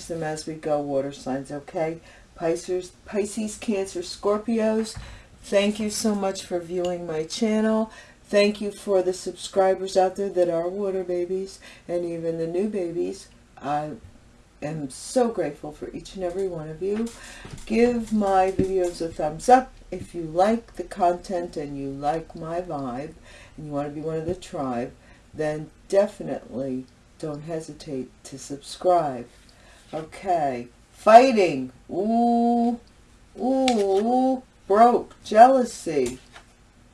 change them as we go, water signs, okay? Pisces, Pisces, Cancer, Scorpios, thank you so much for viewing my channel. Thank you for the subscribers out there that are water babies and even the new babies. I am so grateful for each and every one of you. Give my videos a thumbs up if you like the content and you like my vibe and you want to be one of the tribe, then definitely don't hesitate to subscribe. Okay, fighting. Ooh, ooh, broke, jealousy,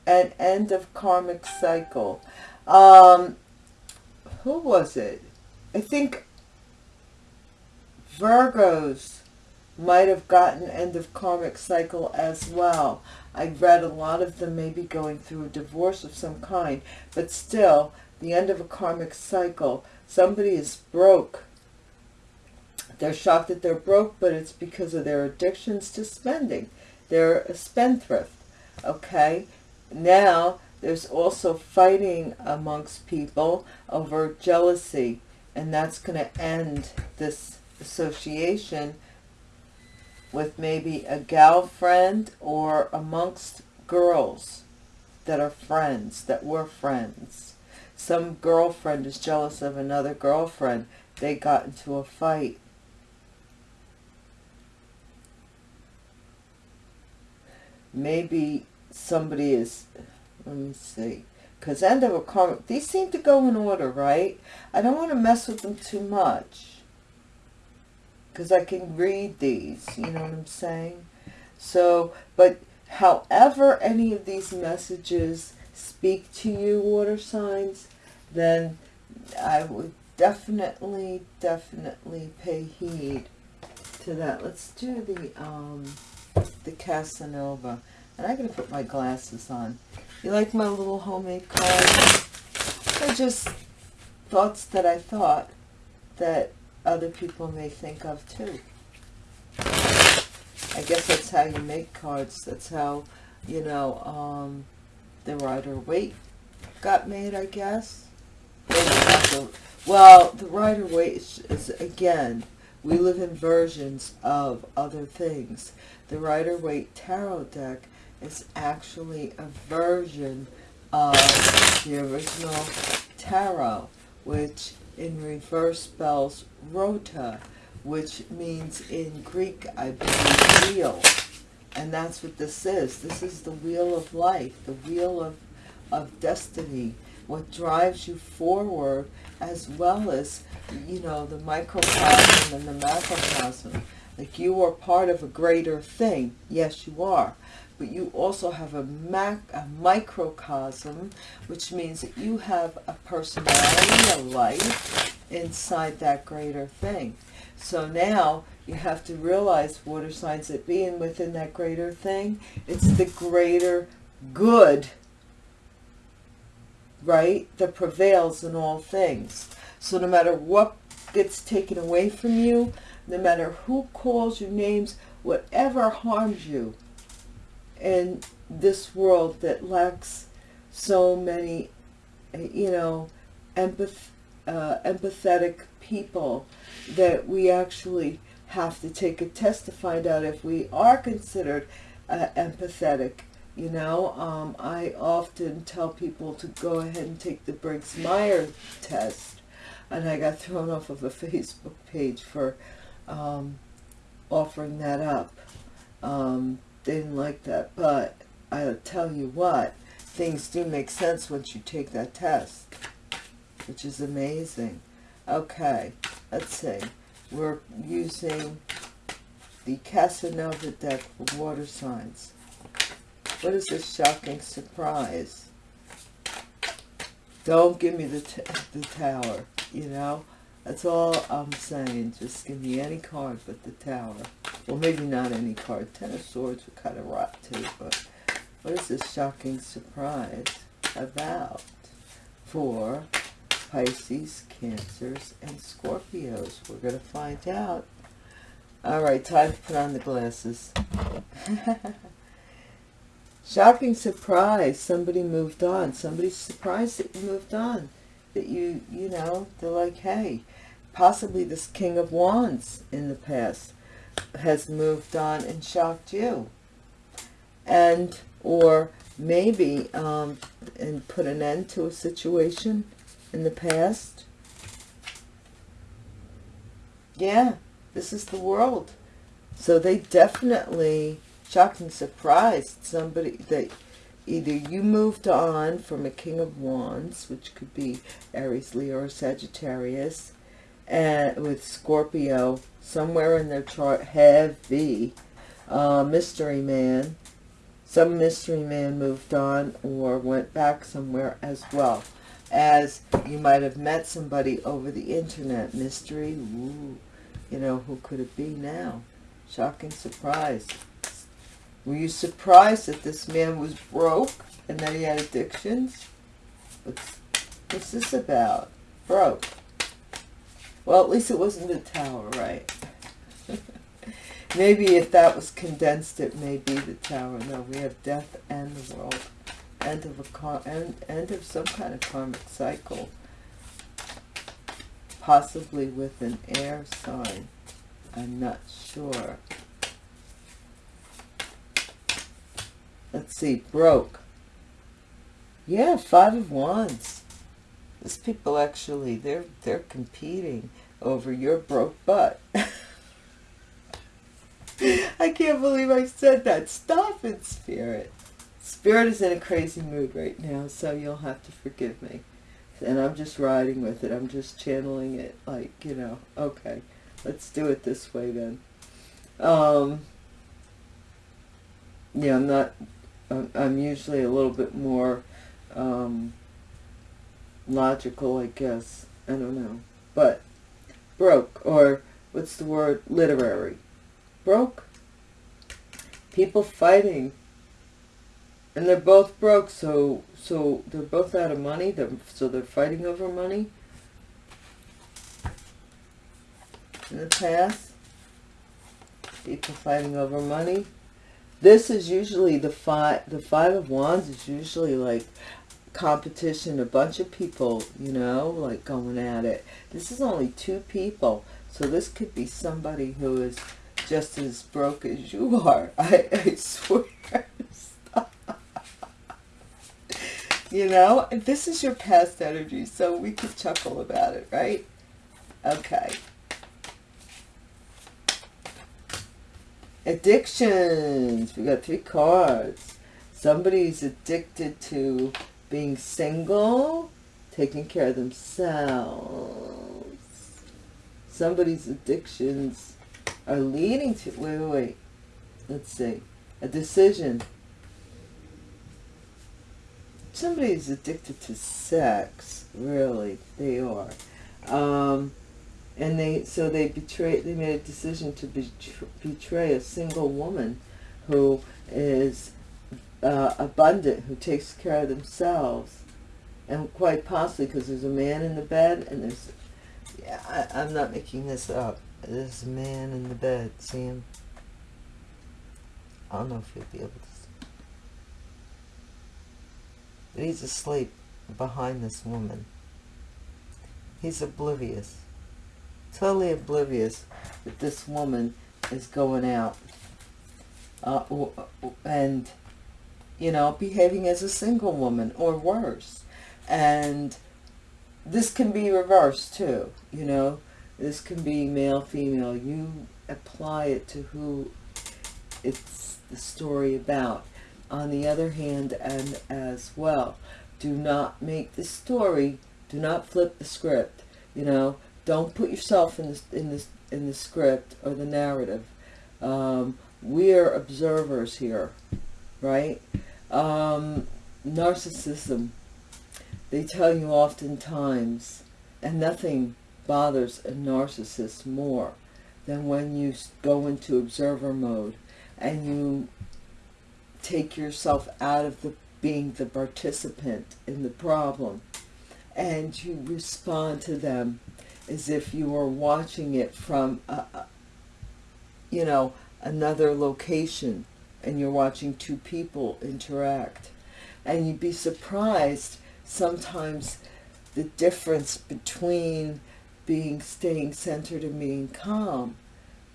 and end of karmic cycle. Um, who was it? I think Virgos might have gotten end of karmic cycle as well. I read a lot of them maybe going through a divorce of some kind, but still, the end of a karmic cycle. Somebody is broke. They're shocked that they're broke, but it's because of their addictions to spending. They're a spendthrift, okay? Now, there's also fighting amongst people over jealousy, and that's going to end this association with maybe a gal friend or amongst girls that are friends, that were friends. Some girlfriend is jealous of another girlfriend. They got into a fight. Maybe somebody is, let me see, because end of a karmic, these seem to go in order, right? I don't want to mess with them too much because I can read these, you know what I'm saying? So, but however any of these messages speak to you, water signs, then I would definitely, definitely pay heed to that. Let's do the, um, the Casanova. And I'm going to put my glasses on. You like my little homemade cards? They're just thoughts that I thought that other people may think of too. I guess that's how you make cards. That's how, you know, um, the Rider-Waite got made, I guess. Well, the Rider-Waite is, is, again, we live in versions of other things. The Rider-Waite Tarot deck is actually a version of the original tarot, which in reverse spells rota, which means in Greek, I believe, wheel. And that's what this is. This is the wheel of life, the wheel of, of destiny, what drives you forward as well as, you know, the microcosm and the macrocosm. Like you are part of a greater thing. Yes, you are but you also have a, mac, a microcosm, which means that you have a personality, a life inside that greater thing. So now you have to realize water signs that being within that greater thing, it's the greater good, right, that prevails in all things. So no matter what gets taken away from you, no matter who calls you names, whatever harms you, in this world that lacks so many, you know, empath uh, empathetic people that we actually have to take a test to find out if we are considered uh, empathetic. You know, um, I often tell people to go ahead and take the Briggs-Meyer test. And I got thrown off of a Facebook page for um, offering that up. Um, didn't like that. But I'll tell you what, things do make sense once you take that test, which is amazing. Okay, let's see. We're using the Casanova deck for water signs. What is this shocking surprise? Don't give me the, the tower, you know? That's all I'm saying. Just give me any card but the tower. Well, maybe not any card. Ten of Swords would kind of rot too, but what is this shocking surprise about for Pisces, Cancers, and Scorpios? We're going to find out. All right, time to put on the glasses. shocking surprise. Somebody moved on. Somebody's surprised that you moved on. That you, you know, they're like, hey, possibly this King of Wands in the past has moved on and shocked you. And, or maybe, um, and put an end to a situation in the past. Yeah, this is the world. So they definitely shocked and surprised somebody that either you moved on from a King of Wands, which could be Aries, Leo, or Sagittarius, and with Scorpio somewhere in their chart, heavy, uh, mystery man. Some mystery man moved on or went back somewhere as well. As you might have met somebody over the internet. Mystery, ooh, you know, who could it be now? Shocking surprise. Were you surprised that this man was broke and that he had addictions? What's, what's this about? Broke. Well, at least it wasn't the tower, right? maybe if that was condensed, it may be the tower. No, we have death and the world. End of a car end, end of some kind of karmic cycle. Possibly with an air sign. I'm not sure. Let's see, broke. Yeah, five of wands. These people actually, they're, they're competing over your broke butt. I can't believe I said that. Stop it, Spirit. Spirit is in a crazy mood right now, so you'll have to forgive me. And I'm just riding with it. I'm just channeling it like, you know, okay, let's do it this way then. Um, yeah, I'm not I'm usually a little bit more um, logical, I guess. I don't know. But broke, or what's the word? Literary. Broke. People fighting. And they're both broke, so so they're both out of money, they're, so they're fighting over money. In the past, people fighting over money this is usually the five the five of wands is usually like competition a bunch of people you know like going at it. This is only two people so this could be somebody who is just as broke as you are i, I swear. You know this is your past energy so we could chuckle about it right? Okay Addictions. We got three cards. Somebody's addicted to being single, taking care of themselves. Somebody's addictions are leading to, wait, wait, wait. Let's see. A decision. Somebody's addicted to sex. Really, they are. Um, and they so they betrayed they made a decision to betray a single woman who is uh, abundant who takes care of themselves and quite possibly because there's a man in the bed and there's yeah I, i'm not making this up. There's a man in the bed see him i don't know if you'll be able to see but he's asleep behind this woman. He's oblivious totally oblivious that this woman is going out uh, and, you know, behaving as a single woman or worse. And this can be reversed too, you know. This can be male, female. You apply it to who it's the story about. On the other hand, and as well, do not make the story, do not flip the script, you know don't put yourself in this in this in the script or the narrative. Um, we are observers here, right? Um, narcissism. They tell you oftentimes, and nothing bothers a narcissist more than when you go into observer mode and you take yourself out of the being the participant in the problem and you respond to them as if you were watching it from, a, you know, another location and you're watching two people interact. And you'd be surprised sometimes the difference between being staying centered and being calm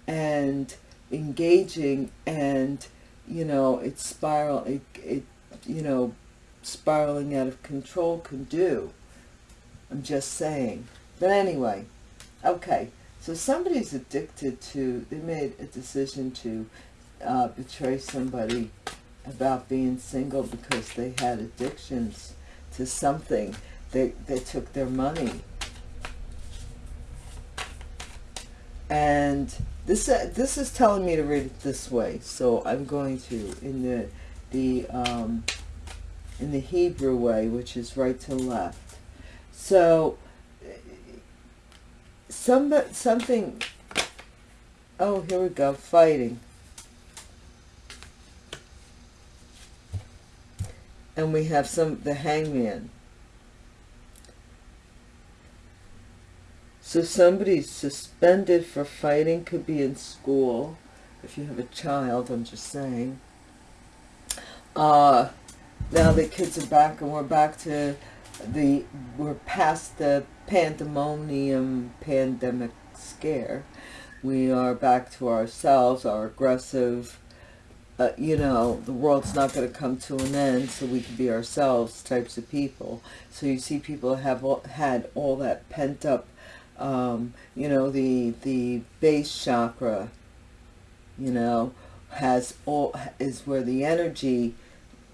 and engaging and you know it's spiral it, it you know spiraling out of control can do i'm just saying but anyway okay. So somebody's addicted to they made a decision to uh, betray somebody about being single because they had addictions to something. They, they took their money. And this uh, this is telling me to read it this way. So I'm going to in the the um, in the Hebrew way which is right to left. So some something oh here we go fighting and we have some the hangman So somebody's suspended for fighting, could be in school. If you have a child, I'm just saying. Uh, now the kids are back and we're back to the, we're past the pandemonium pandemic scare. We are back to ourselves, our aggressive, uh, you know, the world's not going to come to an end, so we can be ourselves types of people. So you see people have all, had all that pent up um, you know, the, the base chakra, you know, has all, is where the energy,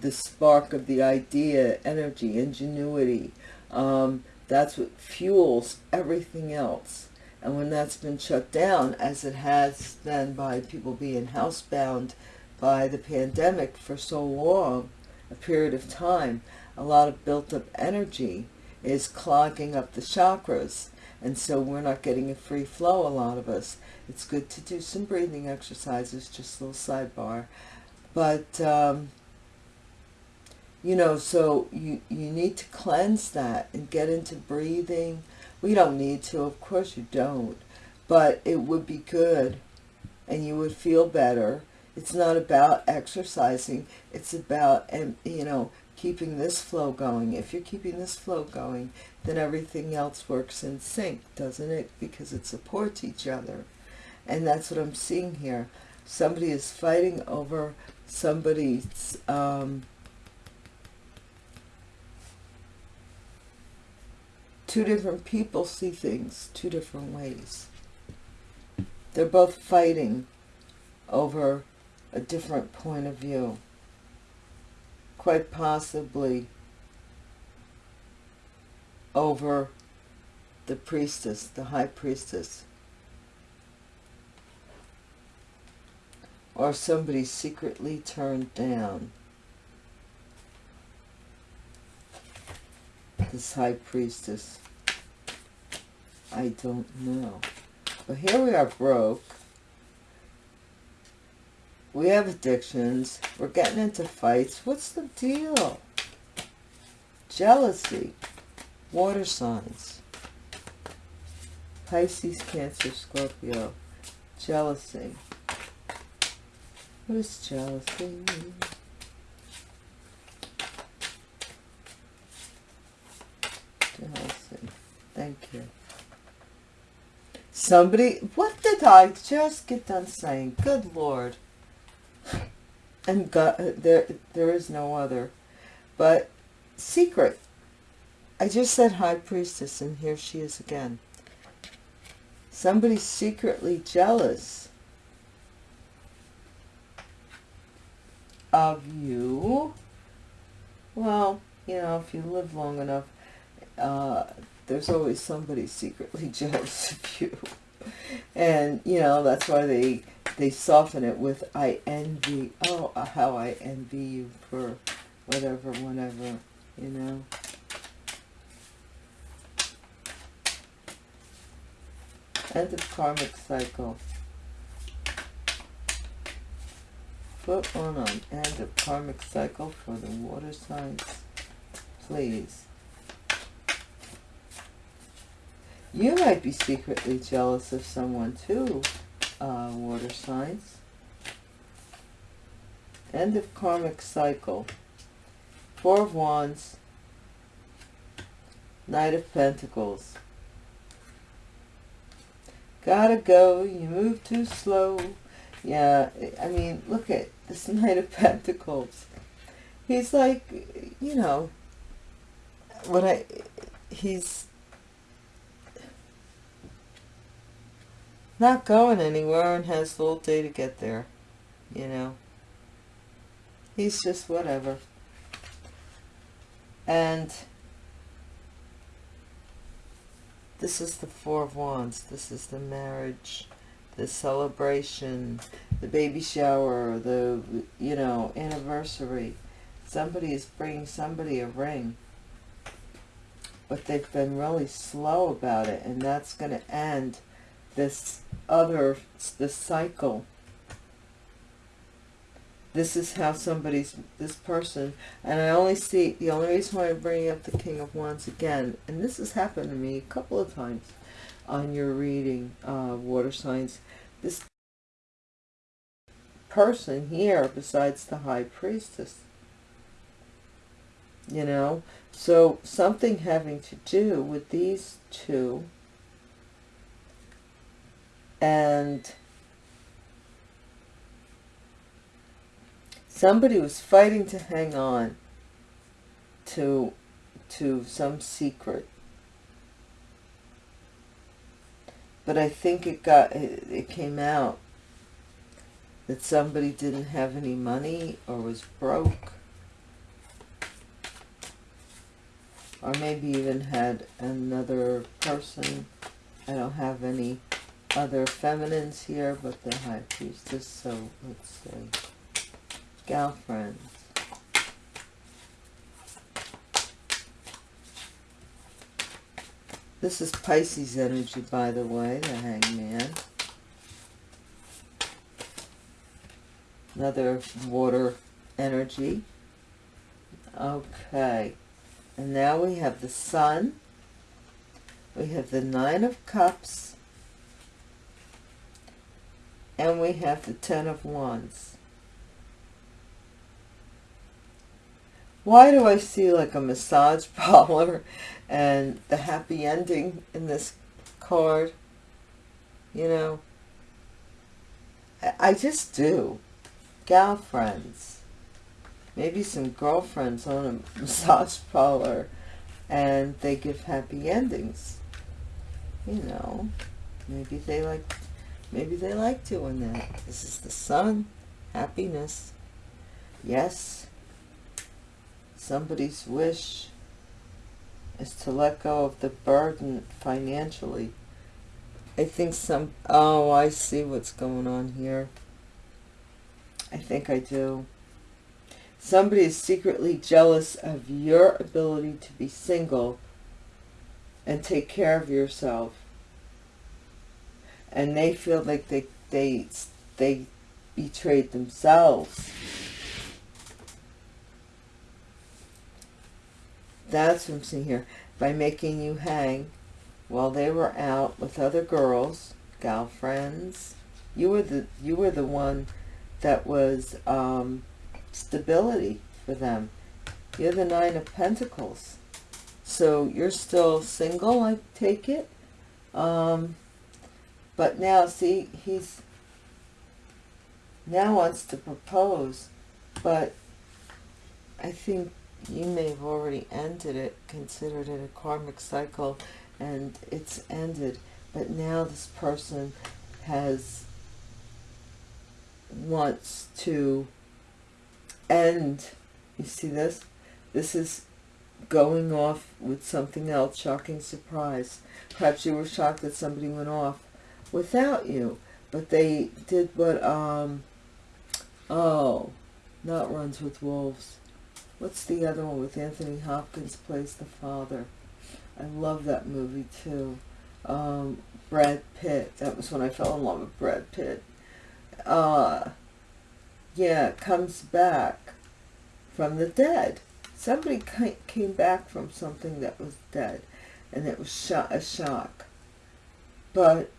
the spark of the idea, energy, ingenuity, um, that's what fuels everything else. And when that's been shut down, as it has then by people being housebound by the pandemic for so long, a period of time, a lot of built up energy is clogging up the chakras. And so we're not getting a free flow a lot of us. It's good to do some breathing exercises just a little sidebar. But um, you know so you you need to cleanse that and get into breathing we don't need to of course you don't but it would be good and you would feel better it's not about exercising it's about and you know keeping this flow going. If you're keeping this flow going, then everything else works in sync, doesn't it? Because it supports each other. And that's what I'm seeing here. Somebody is fighting over somebody's... Um, two different people see things two different ways. They're both fighting over a different point of view quite possibly over the priestess, the high priestess. Or somebody secretly turned down this high priestess. I don't know. But here we are broke we have addictions. We're getting into fights. What's the deal? Jealousy. Water signs. Pisces, Cancer, Scorpio. Jealousy. What is jealousy? Jealousy. Thank you. Somebody, what did I just get done saying? Good Lord and God, there, there is no other. But secret. I just said high priestess, and here she is again. Somebody's secretly jealous of you. Well, you know, if you live long enough, uh, there's always somebody secretly jealous of you. And, you know, that's why they they soften it with I envy, oh, uh, how I envy you for whatever, whatever, you know. End of karmic cycle. Put on end of karmic cycle for the water signs, please. You might be secretly jealous of someone too uh, water signs. End of karmic cycle. Four of Wands. Knight of Pentacles. Gotta go, you move too slow. Yeah, I mean, look at this Knight of Pentacles. He's like, you know, when I, he's not going anywhere and has all day to get there, you know. He's just whatever. And this is the Four of Wands. This is the marriage, the celebration, the baby shower, the, you know, anniversary. Somebody is bringing somebody a ring. But they've been really slow about it. And that's going to end this other, this cycle. This is how somebody's, this person, and I only see, the only reason why I'm bringing up the King of Wands again, and this has happened to me a couple of times on your reading, uh, water signs, this person here, besides the High Priestess, you know, so something having to do with these two and somebody was fighting to hang on to to some secret. But I think it got it, it came out that somebody didn't have any money or was broke. Or maybe even had another person. I don't have any other feminines here but the high priestess so let's say gal friends. This is Pisces energy by the way the hangman. Another water energy. Okay. And now we have the sun. We have the nine of cups and we have the ten of wands. Why do I see like a massage parlor and the happy ending in this card? You know? I just do. Gal friends. Maybe some girlfriends own a massage parlor and they give happy endings. You know? Maybe they like maybe they like doing that. This is the sun. Happiness. Yes. Somebody's wish is to let go of the burden financially. I think some oh I see what's going on here. I think I do. Somebody is secretly jealous of your ability to be single and take care of yourself. And they feel like they, they, they betrayed themselves. That's what I'm seeing here. By making you hang while they were out with other girls, gal friends. You were the, you were the one that was, um, stability for them. You're the Nine of Pentacles. So you're still single, I take it. Um, but now, see, he's now wants to propose. But I think you may have already ended it, considered it a karmic cycle, and it's ended. But now this person has wants to end. you see this this is going off with something else shocking surprise perhaps you were shocked that somebody went off without you. But they did what um oh not runs with wolves. What's the other one with anthony hopkins plays the father? I love that movie too. Um brad pitt. That was when i fell in love with brad pitt. Uh yeah, comes back from the dead. Somebody came back from something that was dead, and it was a shock. But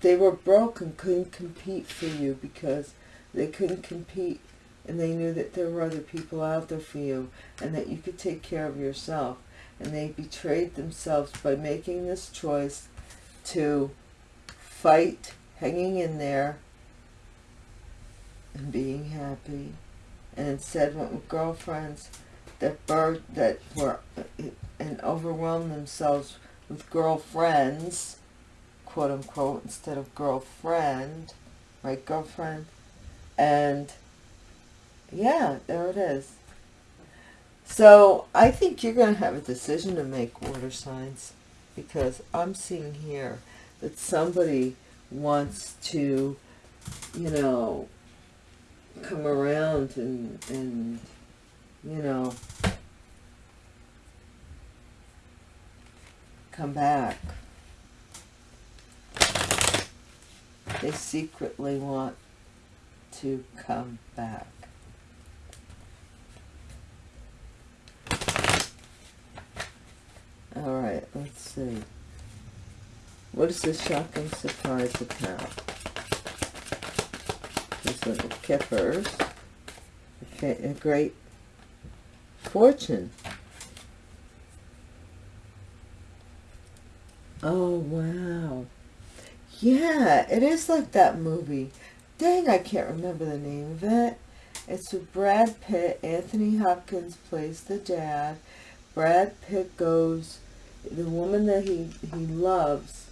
they were broke and couldn't compete for you because they couldn't compete and they knew that there were other people out there for you and that you could take care of yourself. And they betrayed themselves by making this choice to fight hanging in there and being happy. And instead went with girlfriends that bird that were uh, and overwhelmed themselves with girlfriends quote unquote instead of girlfriend right girlfriend and yeah there it is so I think you're going to have a decision to make water signs because I'm seeing here that somebody wants to you know come around and, and you know, come back. They secretly want to come back. All right, let's see. What is this shocking surprise about? These little kippers. A great fortune. Oh, wow. Yeah, it is like that movie. Dang, I can't remember the name of it. It's with Brad Pitt. Anthony Hopkins plays the dad. Brad Pitt goes, the woman that he, he loves,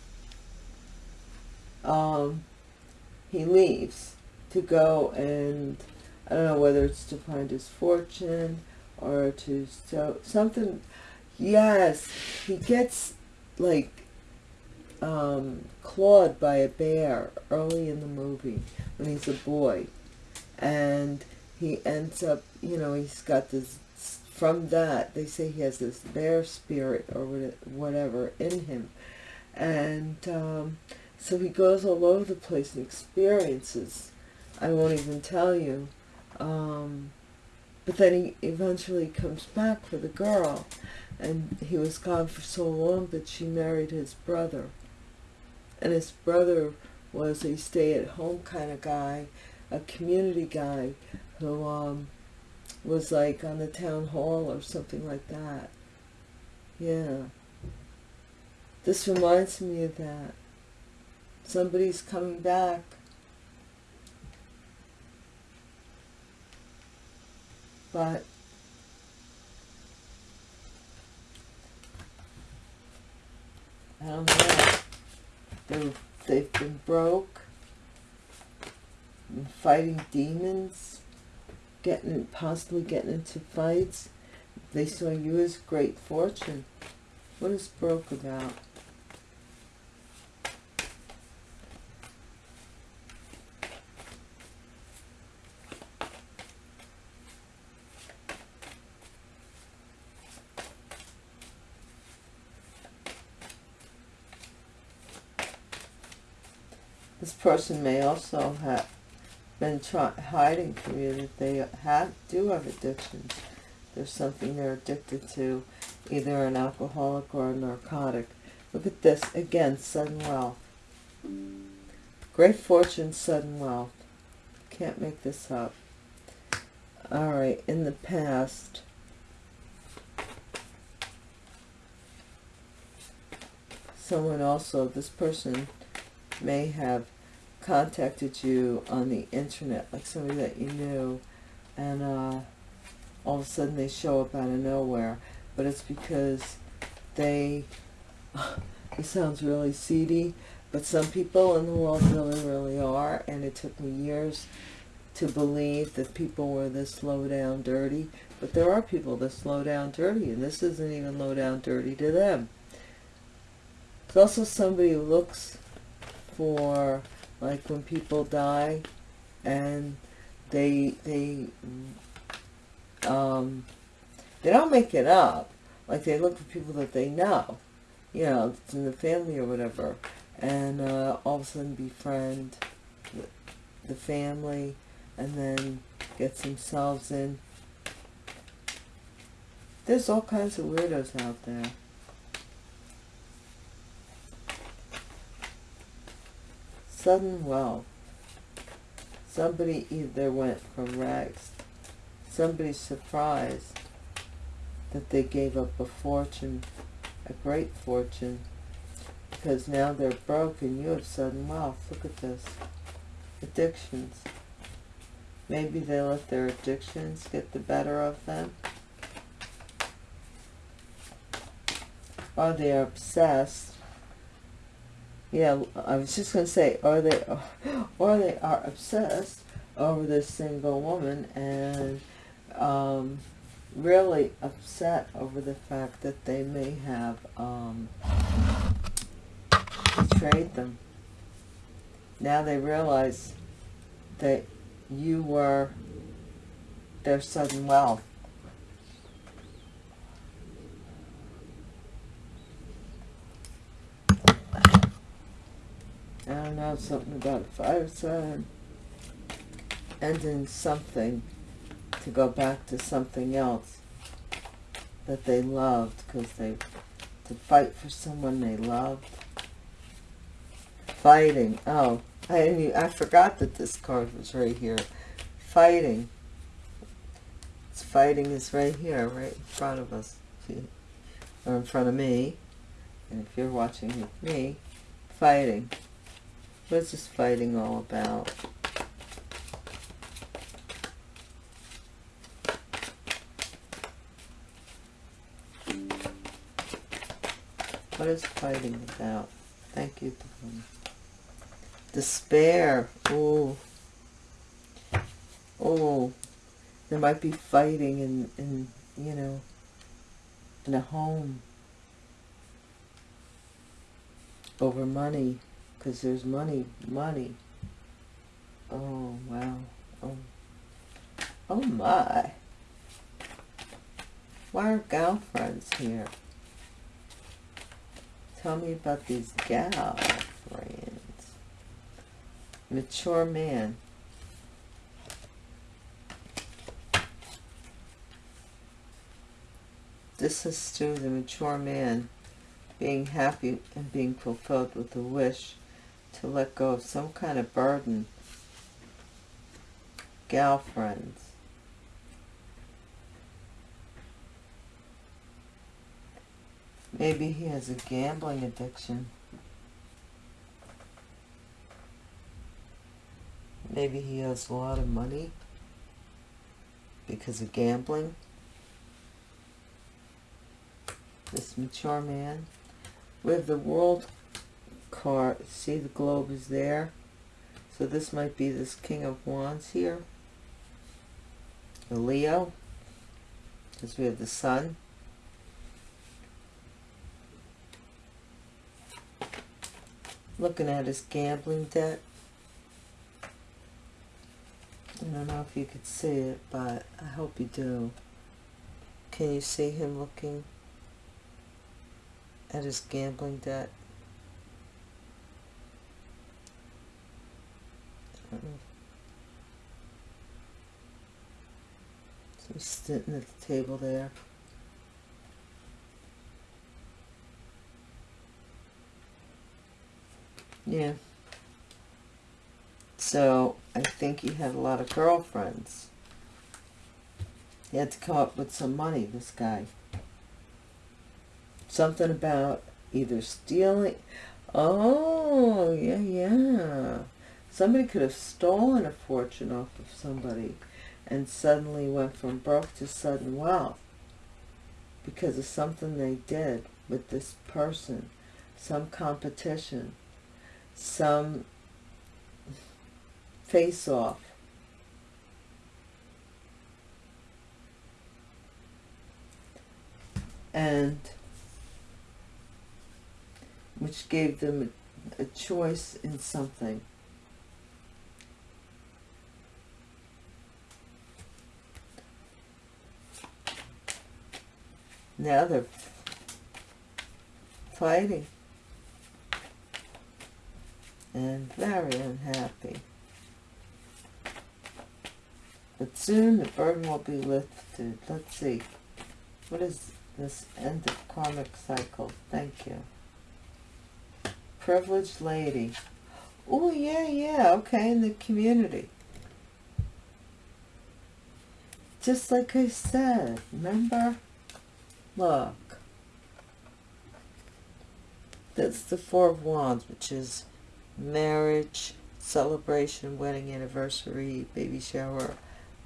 um, he leaves to go and, I don't know whether it's to find his fortune or to so something yes he gets like um, clawed by a bear early in the movie when he's a boy and he ends up you know he's got this from that they say he has this bear spirit or whatever in him and um, so he goes all over the place and experiences I won't even tell you um, but then he eventually comes back for the girl. And he was gone for so long that she married his brother. And his brother was a stay-at-home kind of guy, a community guy who um, was like on the town hall or something like that. Yeah. This reminds me of that. Somebody's coming back but I don't know. They're, they've been broke, been fighting demons, getting possibly getting into fights. They saw you as great fortune. What is broke about? This person may also have been hiding from you that they have do have addictions. There's something they're addicted to, either an alcoholic or a narcotic. Look at this, again, sudden wealth. Great fortune, sudden wealth. Can't make this up. Alright, in the past, someone also, this person may have contacted you on the internet, like somebody that you knew, and uh, all of a sudden they show up out of nowhere. But it's because they, it sounds really seedy, but some people in the world really, really are, and it took me years to believe that people were this low down dirty, but there are people this low down dirty, and this isn't even low down dirty to them. It's also somebody who looks for like when people die and they they um they don't make it up. Like they look for people that they know you know it's in the family or whatever. And uh, all of a sudden befriend the family and then gets themselves in. There's all kinds of weirdos out there sudden wealth. Somebody either went from rags, somebody's surprised that they gave up a fortune, a great fortune, because now they're broke and you have sudden wealth. Look at this. Addictions. Maybe they let their addictions get the better of them. Or they're obsessed. Yeah, I was just going to say, or they, or they are obsessed over this single woman and um, really upset over the fact that they may have um, betrayed them. Now they realize that you were their sudden wealth. I don't know, something about fire sign ending something to go back to something else that they loved because they to fight for someone they loved. Fighting oh I knew, I forgot that this card was right here. Fighting. It's fighting is right here right in front of us. Or in front of me. And if you're watching with me fighting what is this fighting all about What is fighting about? Thank you. Despair. Oh. Oh. There might be fighting in, in you know, in a home over money because there's money money. Oh wow. Oh. Oh my. Why are girlfriends here? Tell me about these gal friends. Mature man. This is to the mature man being happy and being fulfilled with the wish to let go of some kind of burden. Gal friends. Maybe he has a gambling addiction. Maybe he has a lot of money because of gambling. This mature man. Have the world card. See the globe is there. So this might be this King of Wands here. The Leo. Because we have the Sun. looking at his gambling debt. I don't know if you could see it, but I hope you do. Can you see him looking at his gambling debt? So he's sitting at the table there. Yeah. So I think he had a lot of girlfriends. He had to come up with some money, this guy. Something about either stealing. Oh, yeah, yeah. Somebody could have stolen a fortune off of somebody and suddenly went from broke to sudden wealth because of something they did with this person, some competition some face off. And which gave them a, a choice in something. Now they're fighting and very unhappy. But soon the burden will be lifted. Let's see. What is this end of karmic cycle? Thank you. Privileged lady. Oh, yeah, yeah. Okay, in the community. Just like I said. Remember? Look. that's the Four of Wands, which is marriage, celebration, wedding anniversary, baby shower,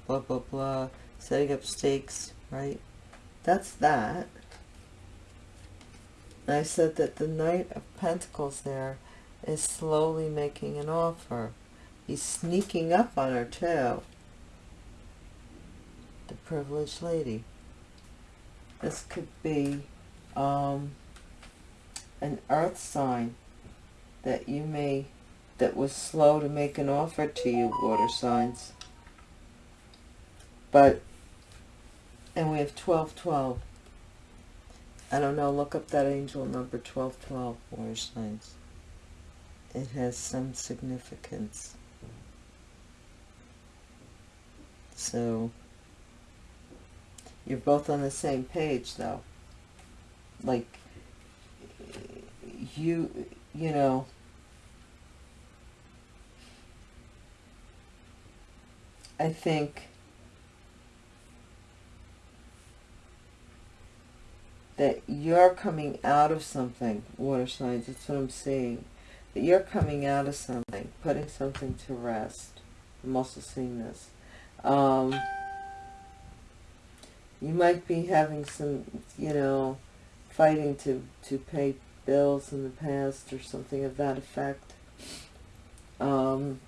blah, blah, blah, setting up stakes, right? That's that. And I said that the Knight of Pentacles there is slowly making an offer. He's sneaking up on her too. The privileged lady. This could be um, an earth sign that you may, that was slow to make an offer to you, water signs. But, and we have 1212. I don't know, look up that angel number 1212, water signs. It has some significance. So, you're both on the same page though. Like, you, you know, I think that you're coming out of something, water signs, that's what I'm seeing. That you're coming out of something, putting something to rest. I'm also seeing this. Um, you might be having some, you know, fighting to, to pay bills in the past or something of that effect. Um,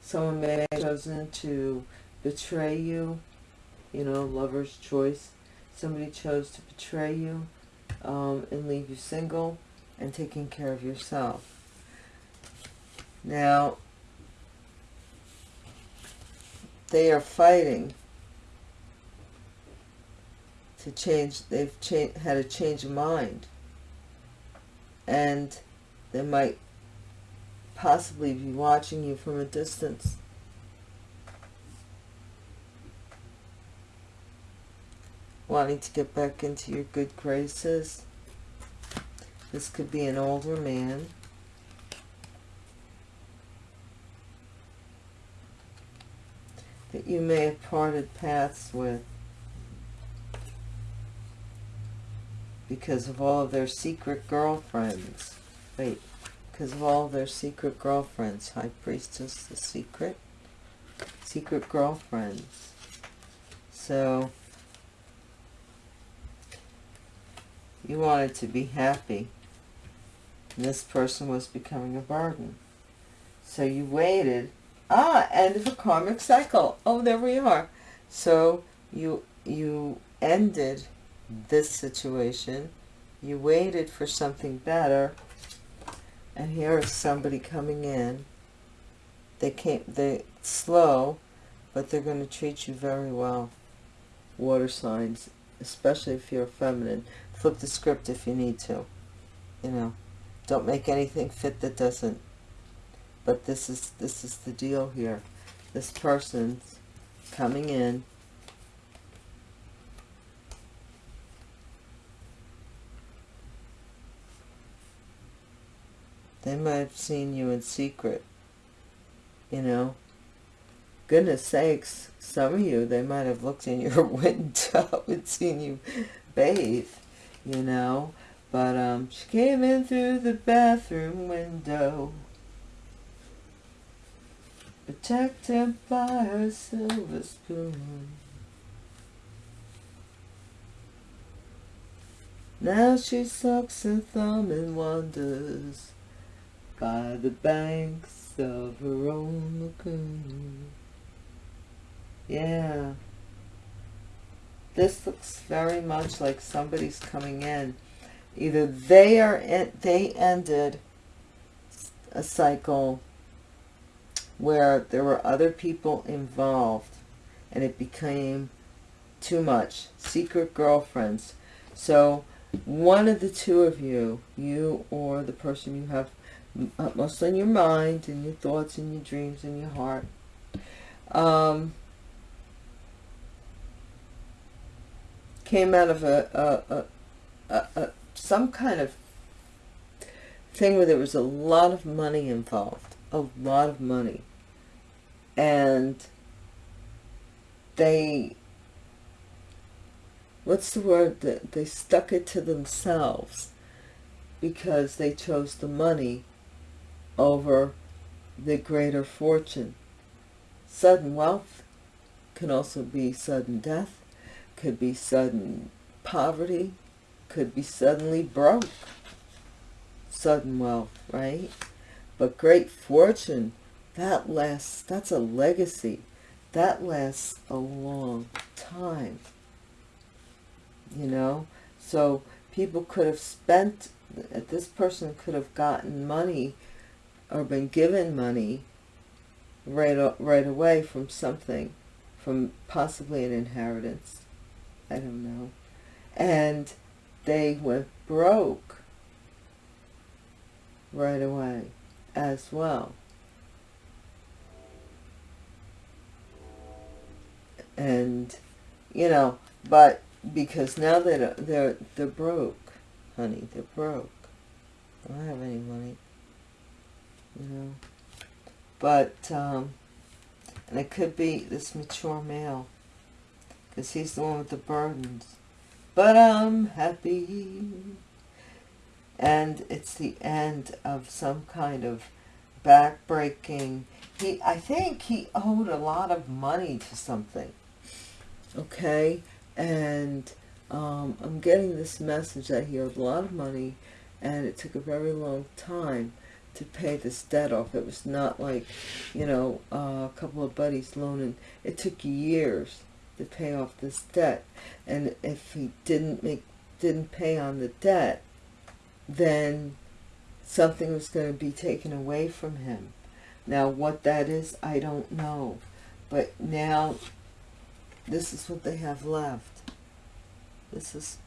someone may have chosen to betray you, you know, lover's choice. Somebody chose to betray you um, and leave you single and taking care of yourself. Now, they are fighting to change, they've had a change of mind. And they might possibly be watching you from a distance. Wanting to get back into your good graces. This could be an older man. That you may have parted paths with. Because of all of their secret girlfriends. Wait, because of all of their secret girlfriends. High Priestess, the secret. Secret girlfriends. So, you wanted to be happy. This person was becoming a burden. So you waited. Ah, end of a karmic cycle. Oh, there we are. So you you ended this situation. You waited for something better. And here is somebody coming in. They came, they slow, but they're going to treat you very well. Water signs, especially if you're feminine. Flip the script if you need to. You know, don't make anything fit that doesn't. But this is this is the deal here. This person's coming in They might have seen you in secret, you know. Goodness sakes, some of you, they might have looked in your window and seen you bathe, you know. But um, she came in through the bathroom window, protected by her silver spoon. Now she sucks her thumb and wonders by the banks of her own lagoon. Yeah. This looks very much like somebody's coming in. Either they are in, they ended a cycle where there were other people involved and it became too much. Secret girlfriends. So one of the two of you, you or the person you have utmost on your mind and your thoughts and your dreams and your heart. Um, came out of a, a, a, a, some kind of thing where there was a lot of money involved, a lot of money. And they, what's the word, they stuck it to themselves because they chose the money over the greater fortune. Sudden wealth can also be sudden death, could be sudden poverty, could be suddenly broke. Sudden wealth, right? But great fortune, that lasts, that's a legacy. That lasts a long time. You know? So people could have spent, this person could have gotten money or been given money right, right away from something, from possibly an inheritance. I don't know. And they went broke right away as well. And, you know, but because now they're, they're, they're broke, honey, they're broke. I don't have any money. But, um, and it could be this mature male, because he's the one with the burdens. But I'm happy. And it's the end of some kind of back-breaking. He, I think he owed a lot of money to something. Okay? And um, I'm getting this message that he owed a lot of money and it took a very long time to pay this debt off. It was not like, you know, uh, a couple of buddies loaning. It took years to pay off this debt. And if he didn't make, didn't pay on the debt, then something was going to be taken away from him. Now, what that is, I don't know. But now, this is what they have left. This is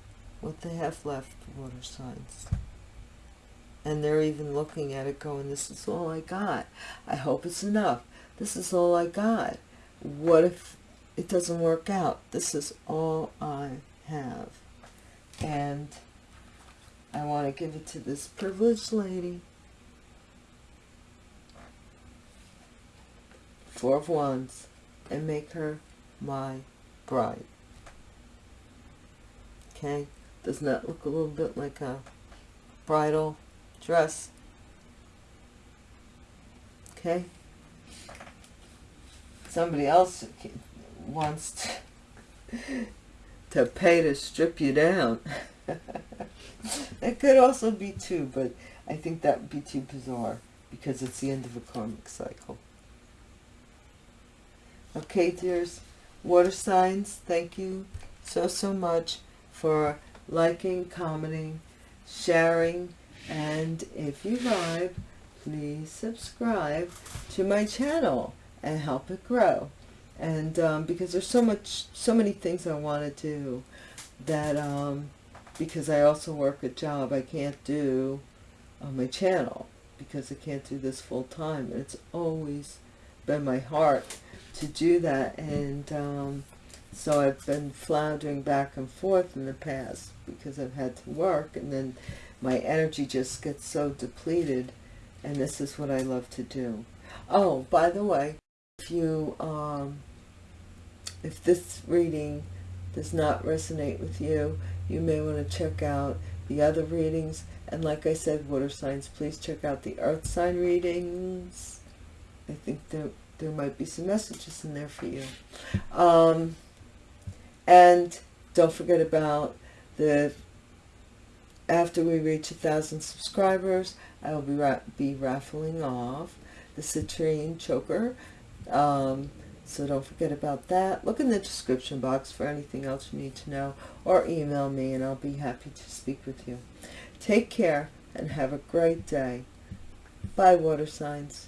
what they have left, water signs. And they're even looking at it going, this is all I got. I hope it's enough. This is all I got. What if it doesn't work out? This is all I have. And I want to give it to this privileged lady. Four of Wands. And make her my bride. Okay? Doesn't that look a little bit like a bridal dress? Okay? Somebody else wants to, to pay to strip you down. it could also be too, but I think that would be too bizarre because it's the end of a karmic cycle. Okay, dears, water signs, thank you so, so much for liking, commenting, sharing, and if you vibe, please subscribe to my channel and help it grow. And um, because there's so much, so many things I want to do that um, because I also work a job I can't do on my channel because I can't do this full time. And it's always been my heart to do that. And um, so I've been floundering back and forth in the past because I've had to work and then my energy just gets so depleted and this is what I love to do. Oh, by the way, if you, um, if this reading does not resonate with you, you may want to check out the other readings. And like I said, water signs, please check out the earth sign readings. I think there, there might be some messages in there for you. Um, and don't forget about the, after we reach a thousand subscribers, I will be, ra be raffling off the citrine choker. Um, so don't forget about that. Look in the description box for anything else you need to know or email me and I'll be happy to speak with you. Take care and have a great day. Bye, water signs.